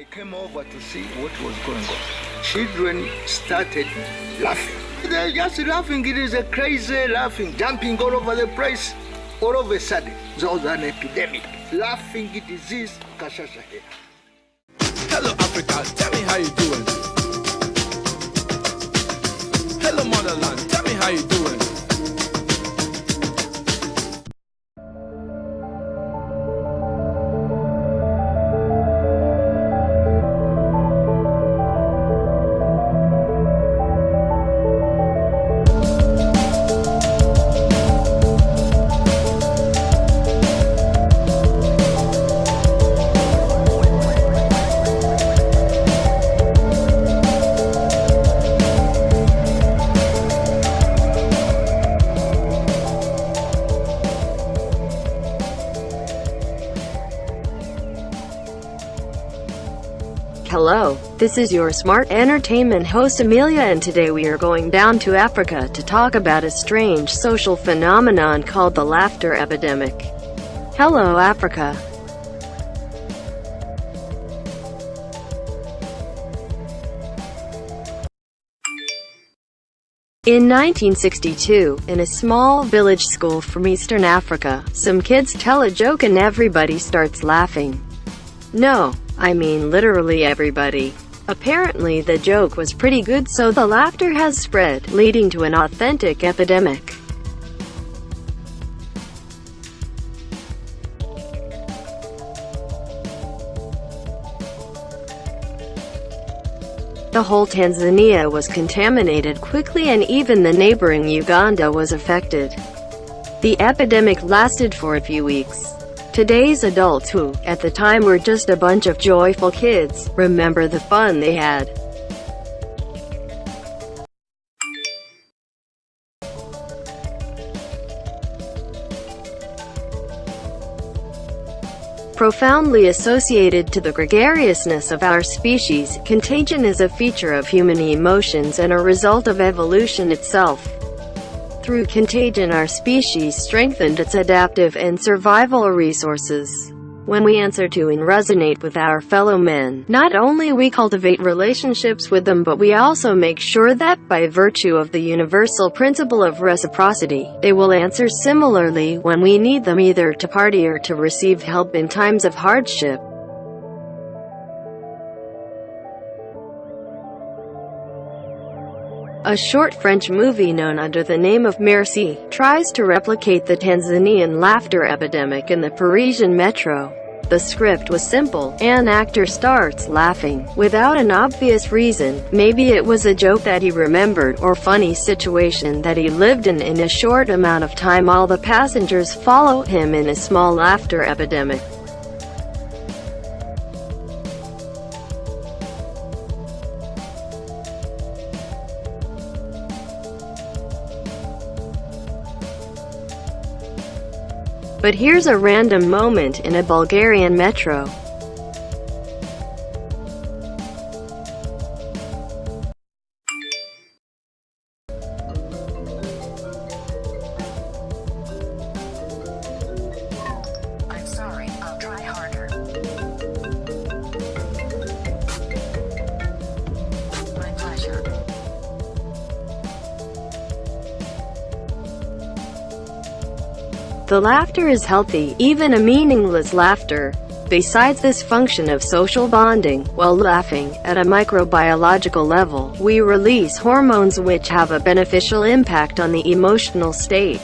I came over to see what was going on. Children started laughing. They're just laughing. It is a crazy laughing, jumping all over the place. All of a sudden, there was an epidemic. Laughing disease, kashasha here. Hello, Africa. Hello, this is your smart entertainment host Amelia and today we are going down to Africa to talk about a strange social phenomenon called the laughter epidemic. Hello Africa. In 1962, in a small village school from Eastern Africa, some kids tell a joke and everybody starts laughing. No, I mean literally everybody. Apparently the joke was pretty good so the laughter has spread, leading to an authentic epidemic. The whole Tanzania was contaminated quickly and even the neighboring Uganda was affected. The epidemic lasted for a few weeks. Today's adults who, at the time were just a bunch of joyful kids, remember the fun they had. Profoundly associated to the gregariousness of our species, contagion is a feature of human emotions and a result of evolution itself. Through contagion our species strengthened its adaptive and survival resources. When we answer to and resonate with our fellow men, not only we cultivate relationships with them but we also make sure that, by virtue of the universal principle of reciprocity, they will answer similarly when we need them either to party or to receive help in times of hardship. A short French movie known under the name of Merci tries to replicate the Tanzanian laughter epidemic in the Parisian metro. The script was simple. An actor starts laughing, without an obvious reason. Maybe it was a joke that he remembered, or funny situation that he lived in in a short amount of time all the passengers follow him in a small laughter epidemic. But here's a random moment in a Bulgarian metro. I'm sorry, I'll try harder. My pleasure. The laughter is healthy, even a meaningless laughter. Besides this function of social bonding, while laughing, at a microbiological level, we release hormones which have a beneficial impact on the emotional state.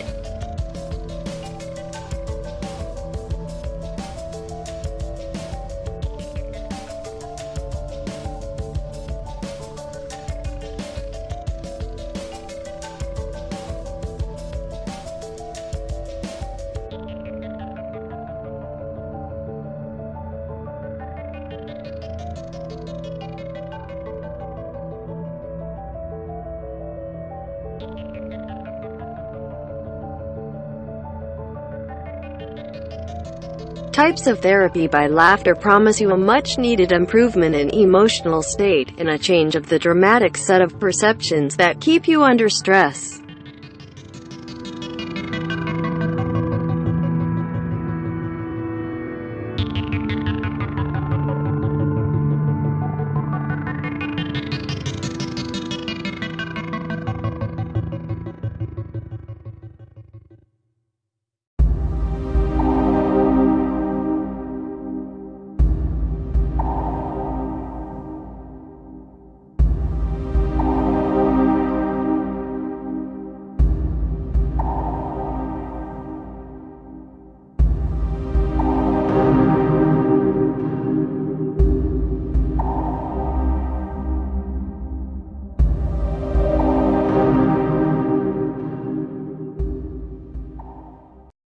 Types of therapy by laughter promise you a much-needed improvement in emotional state, and a change of the dramatic set of perceptions that keep you under stress.